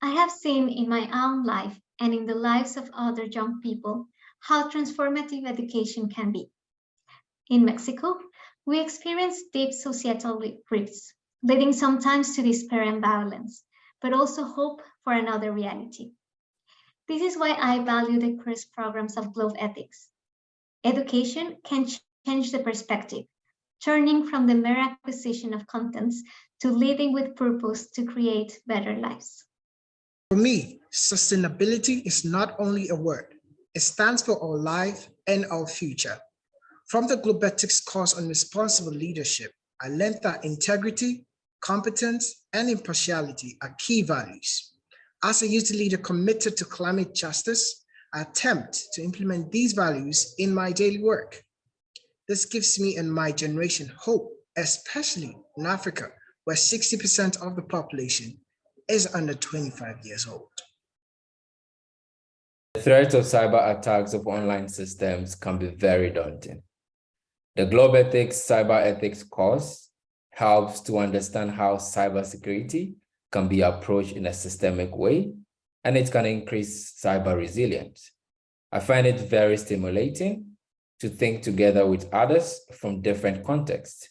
I have seen in my own life and in the lives of other young people how transformative education can be. In Mexico, we experience deep societal rifts, leading sometimes to despair and violence, but also hope for another reality. This is why I value the course programs of Globethics. Education can change the perspective, turning from the mere acquisition of contents to living with purpose to create better lives. For me, sustainability is not only a word, it stands for our life and our future. From the Globethics course on responsible leadership, I learned that integrity, competence, and impartiality are key values. As a youth leader committed to climate justice, I attempt to implement these values in my daily work. This gives me and my generation hope, especially in Africa, where 60% of the population is under 25 years old. The threat of cyber attacks of online systems can be very daunting. The Globethics Cyber Ethics course helps to understand how cybersecurity can be approached in a systemic way, and it can increase cyber resilience. I find it very stimulating to think together with others from different contexts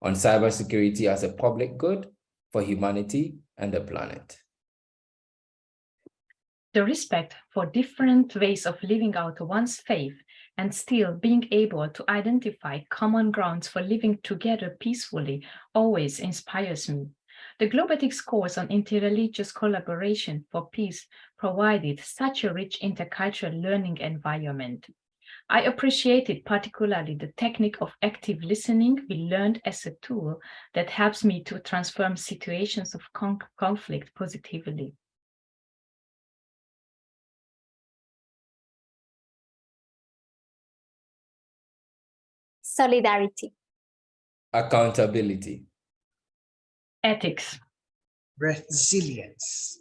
on cybersecurity as a public good for humanity and the planet. The respect for different ways of living out one's faith and still being able to identify common grounds for living together peacefully always inspires me. The Globethics course on interreligious collaboration for peace provided such a rich intercultural learning environment. I appreciated particularly the technique of active listening we learned as a tool that helps me to transform situations of con conflict positively. Solidarity. Accountability. Ethics. Resilience.